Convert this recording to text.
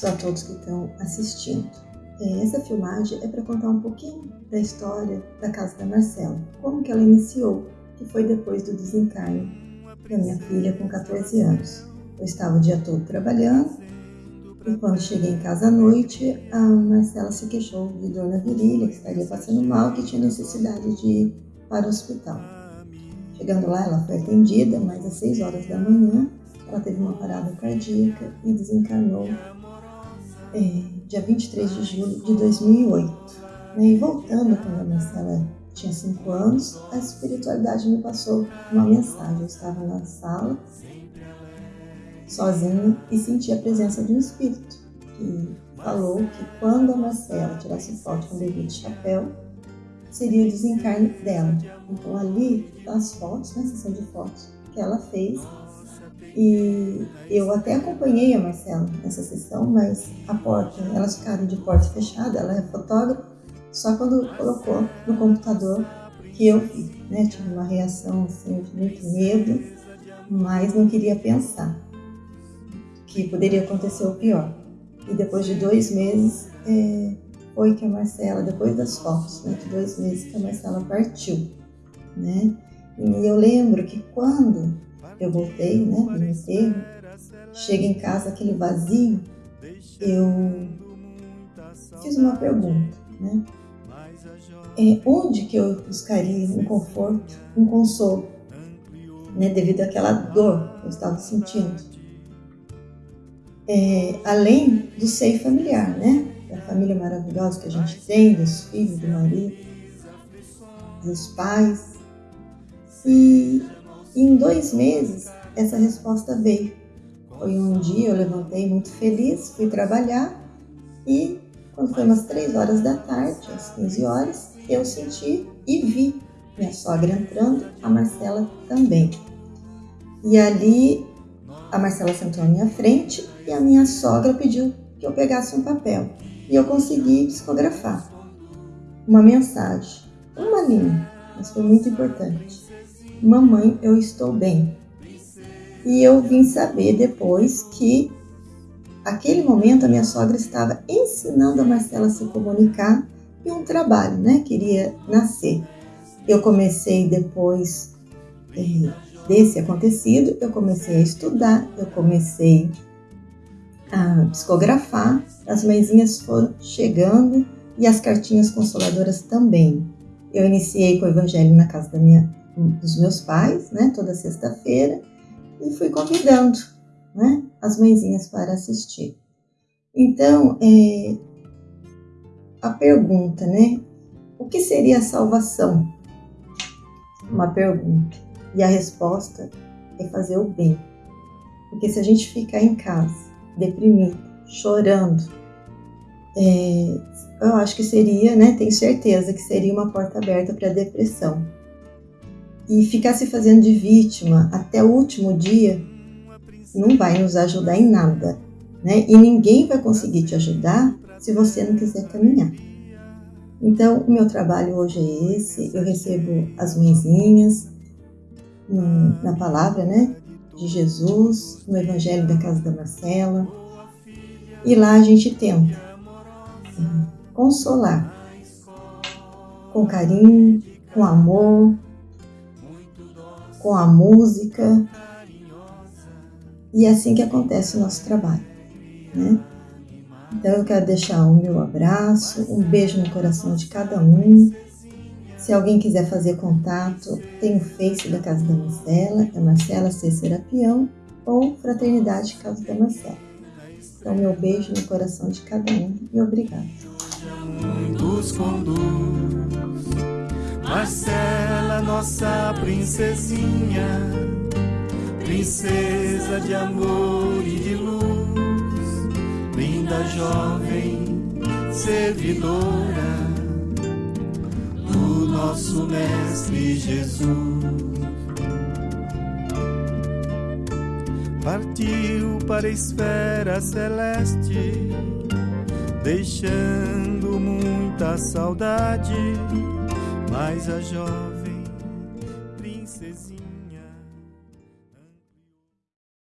abraço a todos que estão assistindo. É, essa filmagem é para contar um pouquinho da história da casa da Marcela, como que ela iniciou, que foi depois do desencarne da minha filha com 14 anos. Eu estava o dia todo trabalhando e quando cheguei em casa à noite, a Marcela se queixou de dor na virilha, que estaria passando mal, que tinha necessidade de ir para o hospital. Chegando lá, ela foi atendida, mas às 6 horas da manhã, ela teve uma parada cardíaca e desencarnou é, dia 23 de julho de 2008. Né? E voltando, quando a Marcela tinha 5 anos, a espiritualidade me passou uma mensagem. Eu estava na sala sozinha e senti a presença de um espírito que falou que quando a Marcela tirasse foto com o bebê de chapéu, seria o desencarne dela. Então ali as fotos, na né, sessão de fotos que ela fez, e eu até acompanhei a Marcela nessa sessão, mas a porta, elas ficaram de porta fechada, ela é fotógrafa, só quando colocou no computador que eu vi, né? Tive uma reação assim de muito medo, mas não queria pensar que poderia acontecer o pior. E depois de dois meses, é, foi que a Marcela, depois das fotos, né, de dois meses que a Marcela partiu, né? E eu lembro que quando eu voltei, né, do enterro, chega em casa aquele vazio, eu fiz uma pergunta, né? É, onde que eu buscaria um conforto, um consolo, né, devido àquela dor que eu estava sentindo? é, além do seio familiar, né? Da família maravilhosa que a gente tem, dos filhos, do marido, dos pais. E em dois meses essa resposta veio. Foi um dia, eu levantei muito feliz, fui trabalhar e quando foi umas três horas da tarde, às 15 horas, eu senti e vi minha sogra entrando, a Marcela também. E ali a Marcela sentou à minha frente e a minha sogra pediu que eu pegasse um papel. E eu consegui psicografar uma mensagem, uma linha, mas foi muito importante. Mamãe, eu estou bem. E eu vim saber depois que aquele momento a minha sogra estava ensinando a Marcela a se comunicar e um trabalho, né? Queria nascer. Eu comecei depois eh, desse acontecido, eu comecei a estudar, eu comecei a psicografar, as mãezinhas foram chegando e as cartinhas consoladoras também. Eu iniciei com o evangelho na casa da minha, dos meus pais, né, toda sexta-feira, e fui convidando né, as mãezinhas para assistir. Então, é, a pergunta, né? O que seria a salvação? Uma pergunta. E a resposta é fazer o bem. Porque se a gente ficar em casa deprimido, chorando, é, eu acho que seria, né? Tenho certeza que seria uma porta aberta para a depressão. E ficar se fazendo de vítima até o último dia não vai nos ajudar em nada, né? E ninguém vai conseguir te ajudar se você não quiser caminhar. Então, o meu trabalho hoje é esse. Eu recebo as mãezinhas na palavra, né? de Jesus, no Evangelho da Casa da Marcela. E lá a gente tenta consolar com carinho, com amor, com a música. E é assim que acontece o nosso trabalho. Né? Então eu quero deixar o meu abraço, um beijo no coração de cada um se alguém quiser fazer contato, tem o Face da Casa da Marcela, é Marcela C. Serapião, ou Fraternidade Casa da Marcela. Então, meu beijo no coração de cada um e obrigado. Marcela, nossa princesinha, princesa de amor e de luz, linda jovem servidora nosso Mestre Jesus. Partiu para a esfera celeste, deixando muita saudade, mas a jovem.